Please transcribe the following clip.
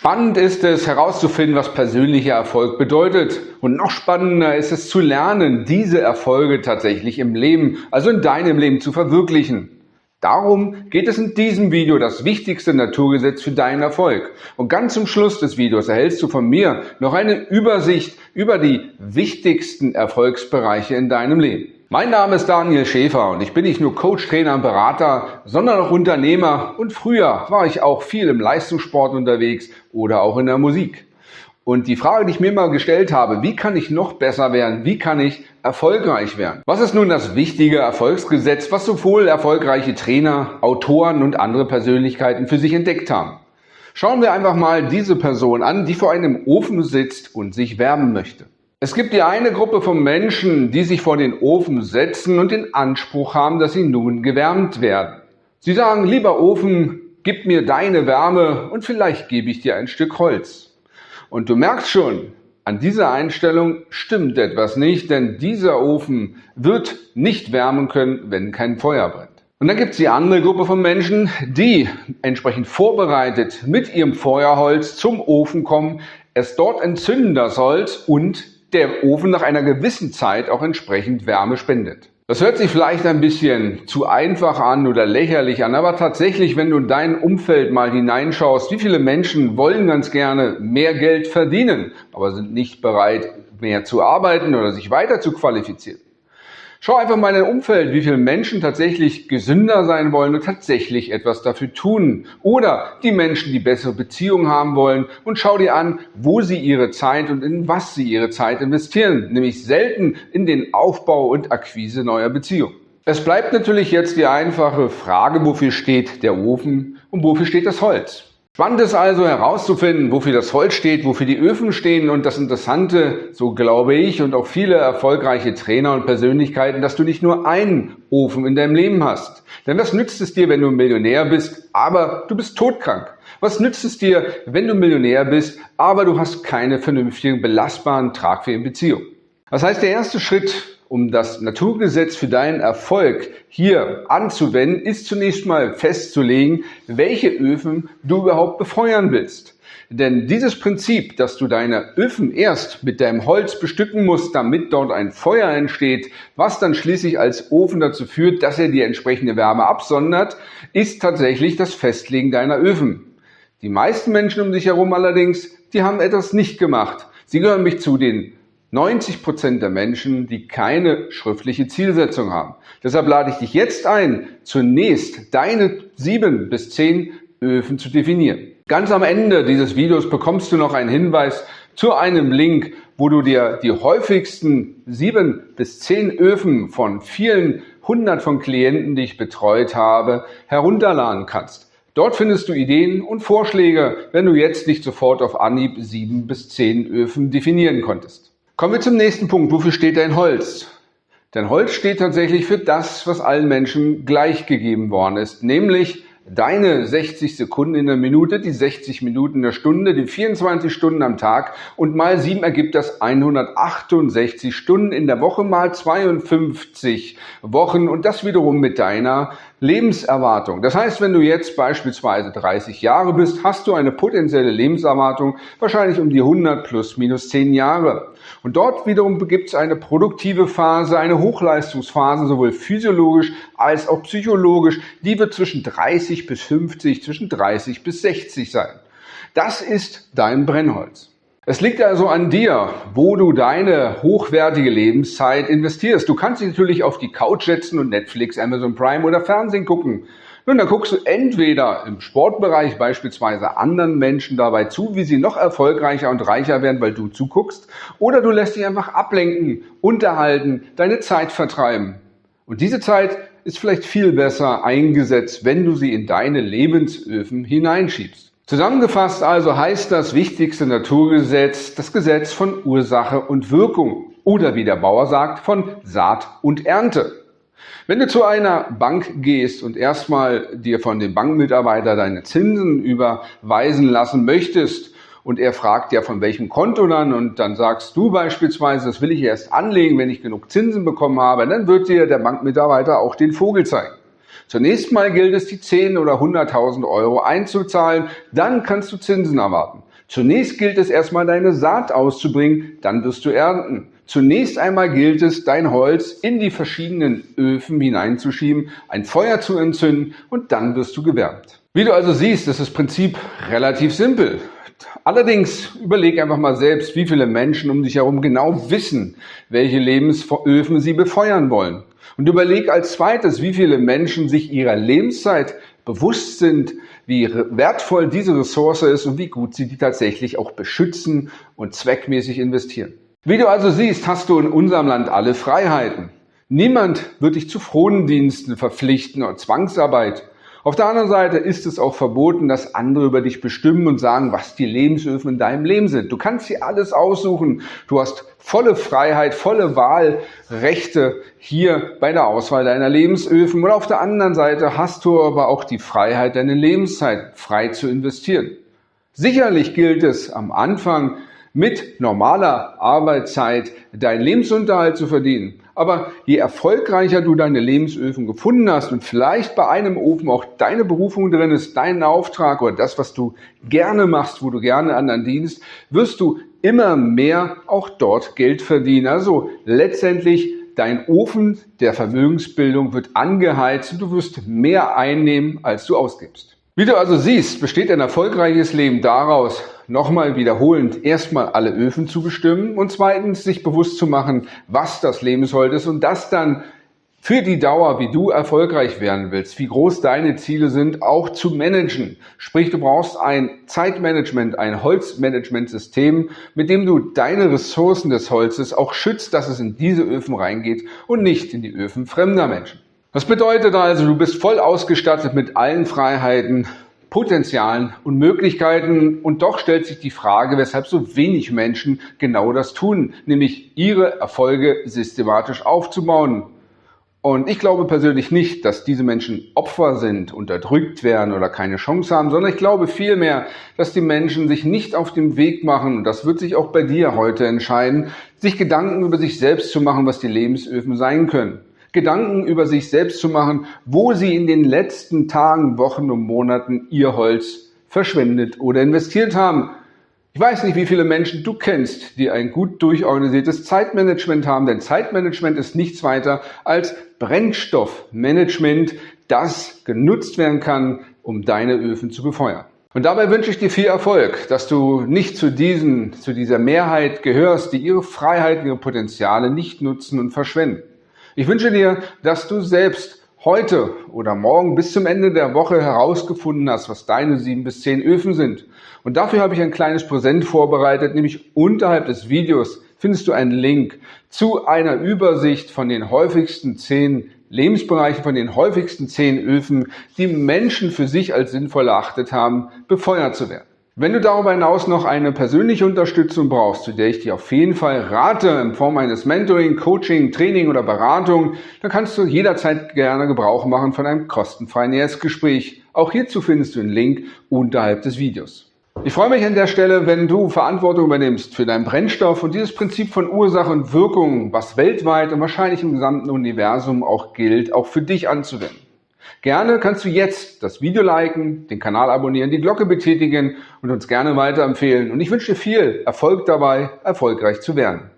Spannend ist es herauszufinden, was persönlicher Erfolg bedeutet. Und noch spannender ist es zu lernen, diese Erfolge tatsächlich im Leben, also in deinem Leben zu verwirklichen. Darum geht es in diesem Video das wichtigste Naturgesetz für deinen Erfolg. Und ganz zum Schluss des Videos erhältst du von mir noch eine Übersicht über die wichtigsten Erfolgsbereiche in deinem Leben. Mein Name ist Daniel Schäfer und ich bin nicht nur Coach, Trainer und Berater, sondern auch Unternehmer und früher war ich auch viel im Leistungssport unterwegs oder auch in der Musik. Und die Frage, die ich mir mal gestellt habe, wie kann ich noch besser werden? Wie kann ich erfolgreich werden? Was ist nun das wichtige Erfolgsgesetz, was sowohl erfolgreiche Trainer, Autoren und andere Persönlichkeiten für sich entdeckt haben? Schauen wir einfach mal diese Person an, die vor einem Ofen sitzt und sich wärmen möchte. Es gibt die eine Gruppe von Menschen, die sich vor den Ofen setzen und den Anspruch haben, dass sie nun gewärmt werden. Sie sagen, lieber Ofen, gib mir deine Wärme und vielleicht gebe ich dir ein Stück Holz. Und du merkst schon, an dieser Einstellung stimmt etwas nicht, denn dieser Ofen wird nicht wärmen können, wenn kein Feuer brennt. Und dann gibt es die andere Gruppe von Menschen, die entsprechend vorbereitet mit ihrem Feuerholz zum Ofen kommen, es dort entzünden das Holz und der Ofen nach einer gewissen Zeit auch entsprechend Wärme spendet. Das hört sich vielleicht ein bisschen zu einfach an oder lächerlich an, aber tatsächlich, wenn du in dein Umfeld mal hineinschaust, wie viele Menschen wollen ganz gerne mehr Geld verdienen, aber sind nicht bereit, mehr zu arbeiten oder sich weiter zu qualifizieren. Schau einfach mal in dein Umfeld, wie viele Menschen tatsächlich gesünder sein wollen und tatsächlich etwas dafür tun. Oder die Menschen, die bessere Beziehungen haben wollen und schau dir an, wo sie ihre Zeit und in was sie ihre Zeit investieren. Nämlich selten in den Aufbau und Akquise neuer Beziehungen. Es bleibt natürlich jetzt die einfache Frage, wofür steht der Ofen und wofür steht das Holz? Spannend ist also herauszufinden, wofür das Holz steht, wofür die Öfen stehen und das Interessante, so glaube ich und auch viele erfolgreiche Trainer und Persönlichkeiten, dass du nicht nur einen Ofen in deinem Leben hast. Denn was nützt es dir, wenn du Millionär bist, aber du bist todkrank? Was nützt es dir, wenn du Millionär bist, aber du hast keine vernünftigen, belastbaren, tragfähigen Beziehungen? Das heißt, der erste Schritt um das Naturgesetz für deinen Erfolg hier anzuwenden, ist zunächst mal festzulegen, welche Öfen du überhaupt befeuern willst. Denn dieses Prinzip, dass du deine Öfen erst mit deinem Holz bestücken musst, damit dort ein Feuer entsteht, was dann schließlich als Ofen dazu führt, dass er die entsprechende Wärme absondert, ist tatsächlich das Festlegen deiner Öfen. Die meisten Menschen um dich herum allerdings, die haben etwas nicht gemacht. Sie gehören mich zu den 90 Prozent der Menschen, die keine schriftliche Zielsetzung haben. Deshalb lade ich dich jetzt ein, zunächst deine sieben bis zehn Öfen zu definieren. Ganz am Ende dieses Videos bekommst du noch einen Hinweis zu einem Link, wo du dir die häufigsten sieben bis zehn Öfen von vielen hundert von Klienten, die ich betreut habe, herunterladen kannst. Dort findest du Ideen und Vorschläge, wenn du jetzt nicht sofort auf Anhieb sieben bis zehn Öfen definieren konntest. Kommen wir zum nächsten Punkt. Wofür steht dein Holz? Denn Holz steht tatsächlich für das, was allen Menschen gleichgegeben worden ist, nämlich deine 60 Sekunden in der Minute, die 60 Minuten in der Stunde, die 24 Stunden am Tag und mal 7 ergibt das 168 Stunden in der Woche mal 52 Wochen und das wiederum mit deiner Lebenserwartung. Das heißt, wenn du jetzt beispielsweise 30 Jahre bist, hast du eine potenzielle Lebenserwartung wahrscheinlich um die 100 plus minus 10 Jahre. Und dort wiederum gibt es eine produktive Phase, eine Hochleistungsphase, sowohl physiologisch als auch psychologisch. Die wird zwischen 30 bis 50, zwischen 30 bis 60 sein. Das ist dein Brennholz. Es liegt also an dir, wo du deine hochwertige Lebenszeit investierst. Du kannst dich natürlich auf die Couch setzen und Netflix, Amazon Prime oder Fernsehen gucken. Nun, dann guckst du entweder im Sportbereich beispielsweise anderen Menschen dabei zu, wie sie noch erfolgreicher und reicher werden, weil du zuguckst, oder du lässt dich einfach ablenken, unterhalten, deine Zeit vertreiben. Und diese Zeit ist vielleicht viel besser eingesetzt, wenn du sie in deine Lebensöfen hineinschiebst. Zusammengefasst also heißt das wichtigste Naturgesetz das Gesetz von Ursache und Wirkung oder wie der Bauer sagt, von Saat und Ernte. Wenn du zu einer Bank gehst und erstmal dir von dem Bankmitarbeiter deine Zinsen überweisen lassen möchtest und er fragt ja von welchem Konto dann und dann sagst du beispielsweise, das will ich erst anlegen, wenn ich genug Zinsen bekommen habe, dann wird dir der Bankmitarbeiter auch den Vogel zeigen. Zunächst mal gilt es, die 10 oder 100.000 Euro einzuzahlen, dann kannst du Zinsen erwarten. Zunächst gilt es erstmal deine Saat auszubringen, dann wirst du ernten. Zunächst einmal gilt es, dein Holz in die verschiedenen Öfen hineinzuschieben, ein Feuer zu entzünden und dann wirst du gewärmt. Wie du also siehst, ist das Prinzip relativ simpel. Allerdings überleg einfach mal selbst, wie viele Menschen um dich herum genau wissen, welche Lebensöfen sie befeuern wollen. Und überleg als zweites, wie viele Menschen sich ihrer Lebenszeit bewusst sind, wie wertvoll diese Ressource ist und wie gut sie die tatsächlich auch beschützen und zweckmäßig investieren. Wie du also siehst, hast du in unserem Land alle Freiheiten. Niemand wird dich zu Frondiensten verpflichten oder Zwangsarbeit. Auf der anderen Seite ist es auch verboten, dass andere über dich bestimmen und sagen, was die Lebensöfen in deinem Leben sind. Du kannst dir alles aussuchen. Du hast volle Freiheit, volle Wahlrechte hier bei der Auswahl deiner Lebensöfen. Und auf der anderen Seite hast du aber auch die Freiheit, deine Lebenszeit frei zu investieren. Sicherlich gilt es am Anfang mit normaler Arbeitszeit deinen Lebensunterhalt zu verdienen. Aber je erfolgreicher du deine Lebensöfen gefunden hast und vielleicht bei einem Ofen auch deine Berufung drin ist, dein Auftrag oder das, was du gerne machst, wo du gerne anderen dienst, wirst du immer mehr auch dort Geld verdienen. Also letztendlich dein Ofen der Vermögensbildung wird angeheizt und du wirst mehr einnehmen, als du ausgibst. Wie du also siehst, besteht ein erfolgreiches Leben daraus, nochmal wiederholend erstmal alle Öfen zu bestimmen und zweitens sich bewusst zu machen, was das Lebensholz ist und das dann für die Dauer, wie du erfolgreich werden willst, wie groß deine Ziele sind, auch zu managen. Sprich, du brauchst ein Zeitmanagement, ein Holzmanagementsystem, mit dem du deine Ressourcen des Holzes auch schützt, dass es in diese Öfen reingeht und nicht in die Öfen fremder Menschen. Das bedeutet also, du bist voll ausgestattet mit allen Freiheiten, Potenzialen und Möglichkeiten und doch stellt sich die Frage, weshalb so wenig Menschen genau das tun, nämlich ihre Erfolge systematisch aufzubauen. Und ich glaube persönlich nicht, dass diese Menschen Opfer sind, unterdrückt werden oder keine Chance haben, sondern ich glaube vielmehr, dass die Menschen sich nicht auf dem Weg machen, und das wird sich auch bei dir heute entscheiden, sich Gedanken über sich selbst zu machen, was die Lebensöfen sein können. Gedanken über sich selbst zu machen, wo sie in den letzten Tagen, Wochen und Monaten ihr Holz verschwendet oder investiert haben. Ich weiß nicht, wie viele Menschen du kennst, die ein gut durchorganisiertes Zeitmanagement haben, denn Zeitmanagement ist nichts weiter als Brennstoffmanagement, das genutzt werden kann, um deine Öfen zu befeuern. Und dabei wünsche ich dir viel Erfolg, dass du nicht zu diesen, zu dieser Mehrheit gehörst, die ihre Freiheiten, ihre Potenziale nicht nutzen und verschwenden. Ich wünsche dir, dass du selbst heute oder morgen bis zum Ende der Woche herausgefunden hast, was deine sieben bis zehn Öfen sind. Und dafür habe ich ein kleines Präsent vorbereitet, nämlich unterhalb des Videos findest du einen Link zu einer Übersicht von den häufigsten zehn Lebensbereichen, von den häufigsten zehn Öfen, die Menschen für sich als sinnvoll erachtet haben, befeuert zu werden. Wenn du darüber hinaus noch eine persönliche Unterstützung brauchst, zu der ich dir auf jeden Fall rate, in Form eines Mentoring, Coaching, Training oder Beratung, dann kannst du jederzeit gerne Gebrauch machen von einem kostenfreien Erstgespräch. Auch hierzu findest du einen Link unterhalb des Videos. Ich freue mich an der Stelle, wenn du Verantwortung übernimmst für deinen Brennstoff und dieses Prinzip von Ursache und Wirkung, was weltweit und wahrscheinlich im gesamten Universum auch gilt, auch für dich anzuwenden. Gerne kannst du jetzt das Video liken, den Kanal abonnieren, die Glocke betätigen und uns gerne weiterempfehlen. Und ich wünsche dir viel Erfolg dabei, erfolgreich zu werden.